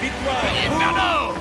victoire.